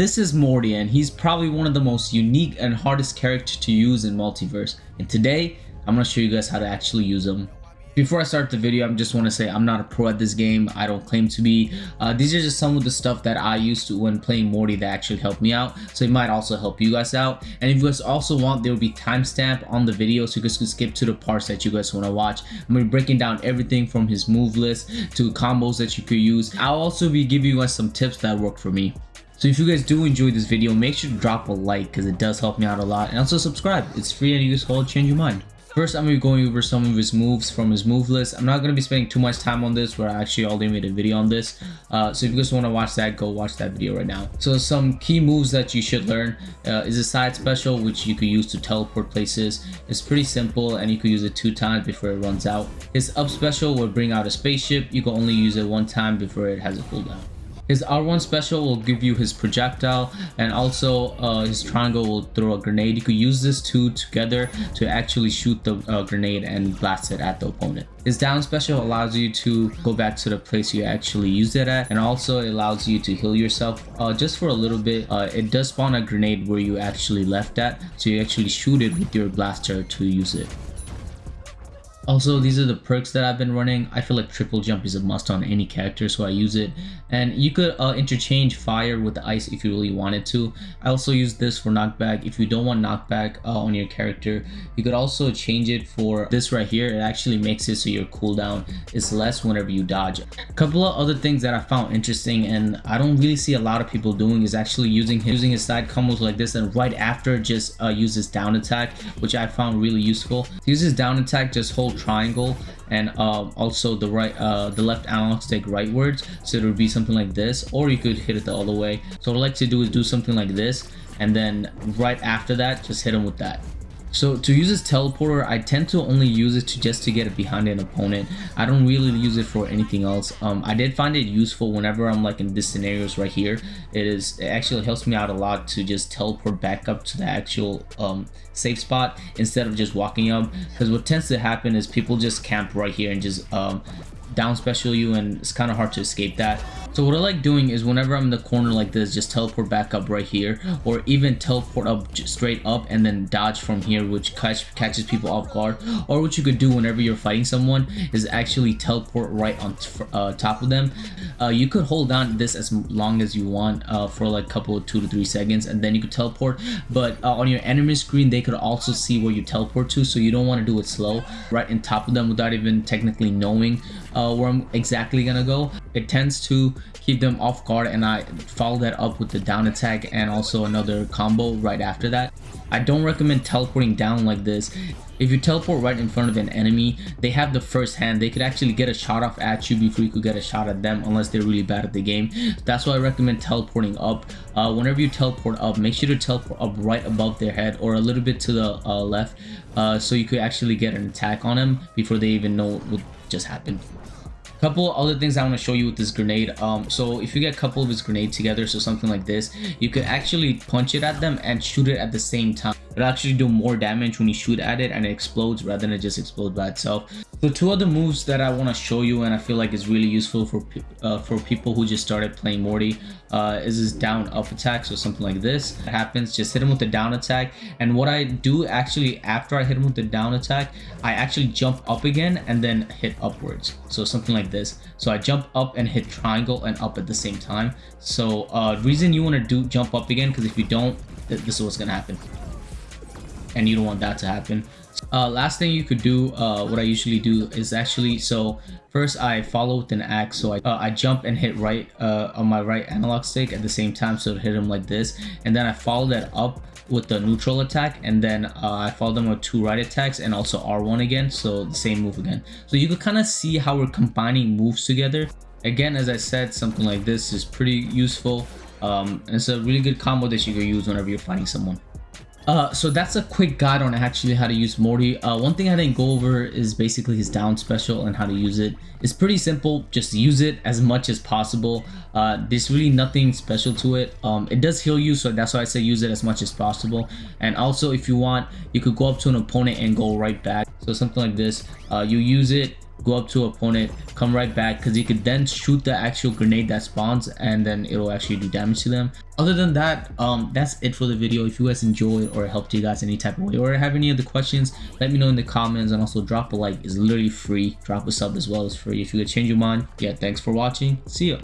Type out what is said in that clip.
This is Morty and he's probably one of the most unique and hardest characters to use in Multiverse. And today, I'm going to show you guys how to actually use him. Before I start the video, I just want to say I'm not a pro at this game. I don't claim to be. Uh, these are just some of the stuff that I used to when playing Morty that actually helped me out. So it might also help you guys out. And if you guys also want, there will be timestamp on the video so you guys can skip to the parts that you guys want to watch. I'm going to be breaking down everything from his move list to combos that you could use. I'll also be giving you guys some tips that worked for me. So if you guys do enjoy this video, make sure to drop a like because it does help me out a lot. And also subscribe. It's free and will change your mind. First, I'm going to be going over some of his moves from his move list. I'm not going to be spending too much time on this, where I actually already made a video on this. Uh, so if you guys want to watch that, go watch that video right now. So some key moves that you should learn uh, is a side special, which you could use to teleport places. It's pretty simple, and you could use it two times before it runs out. His up special will bring out a spaceship. You can only use it one time before it has a cooldown. His R1 special will give you his projectile and also uh, his triangle will throw a grenade. You could use this two together to actually shoot the uh, grenade and blast it at the opponent. His down special allows you to go back to the place you actually used it at and also it allows you to heal yourself uh, just for a little bit. Uh, it does spawn a grenade where you actually left at so you actually shoot it with your blaster to use it. Also, these are the perks that I've been running. I feel like triple jump is a must on any character, so I use it. And you could uh, interchange fire with ice if you really wanted to. I also use this for knockback. If you don't want knockback uh, on your character, you could also change it for this right here. It actually makes it so your cooldown is less whenever you dodge. A couple of other things that I found interesting and I don't really see a lot of people doing is actually using his, using his side combos like this and right after just uh, use his down attack, which I found really useful. Use his down attack, just hold triangle and um, also the right uh, the left analog stick rightwards. So it would be something like this or you could hit it the other way. So what I like to do is do something like this and then right after that just hit them with that so to use this teleporter, I tend to only use it to just to get behind an opponent. I don't really use it for anything else. Um, I did find it useful whenever I'm like in these scenarios right here. It is it actually helps me out a lot to just teleport back up to the actual um, safe spot instead of just walking up. Because what tends to happen is people just camp right here and just um, down special you and it's kind of hard to escape that so what I like doing is whenever I'm in the corner like this just teleport back up right here or even teleport up straight up and then dodge from here which catch, catches people off guard. Or what you could do whenever you're fighting someone is actually teleport right on uh, top of them. Uh, you could hold down this as long as you want uh, for like a couple of two to three seconds and then you could teleport. But uh, on your enemy screen they could also see where you teleport to so you don't want to do it slow right in top of them without even technically knowing uh, where I'm exactly gonna go. It tends to keep them off guard and I follow that up with the down attack and also another combo right after that. I don't recommend teleporting down like this. If you teleport right in front of an enemy, they have the first hand. They could actually get a shot off at you before you could get a shot at them unless they're really bad at the game. That's why I recommend teleporting up. Uh, whenever you teleport up, make sure to teleport up right above their head or a little bit to the uh, left uh, so you could actually get an attack on them before they even know what just happened couple other things I want to show you with this grenade um so if you get a couple of his grenades together so something like this you could actually punch it at them and shoot it at the same time it'll actually do more damage when you shoot at it and it explodes rather than it just explode by itself. So two other moves that I want to show you and I feel like is really useful for uh, for people who just started playing Morty uh, is this down up attack so something like this. It happens just hit him with the down attack. And what I do actually after I hit him with the down attack I actually jump up again and then hit upwards. So something like this. So I jump up and hit triangle and up at the same time. So uh reason you want to do jump up again because if you don't th this is what's gonna happen and you don't want that to happen. Uh, last thing you could do uh, what I usually do is actually so first I follow with an axe. So I, uh, I jump and hit right uh, on my right analog stick at the same time. So hit him like this. And then I follow that up with the neutral attack. And then uh, I follow them with two right attacks and also R1 again. So the same move again. So you could kind of see how we're combining moves together. Again as I said something like this is pretty useful. Um, and it's a really good combo that you can use whenever you're fighting someone uh, so that's a quick guide on actually how to use Morty. Uh, one thing I didn't go over is basically his down special and how to use it. It's pretty simple, just use it as much as possible. Uh, there's really nothing special to it. Um, it does heal you, so that's why I say use it as much as possible. And also if you want, you could go up to an opponent and go right back. So something like this, uh, you use it, go up to opponent come right back because you could then shoot the actual grenade that spawns and then it'll actually do damage to them. Other than that um that's it for the video. If you guys enjoyed or helped you guys any type of way or have any other questions let me know in the comments and also drop a like. Is literally free. Drop a sub as well. As free. If you could change your mind yeah thanks for watching. See ya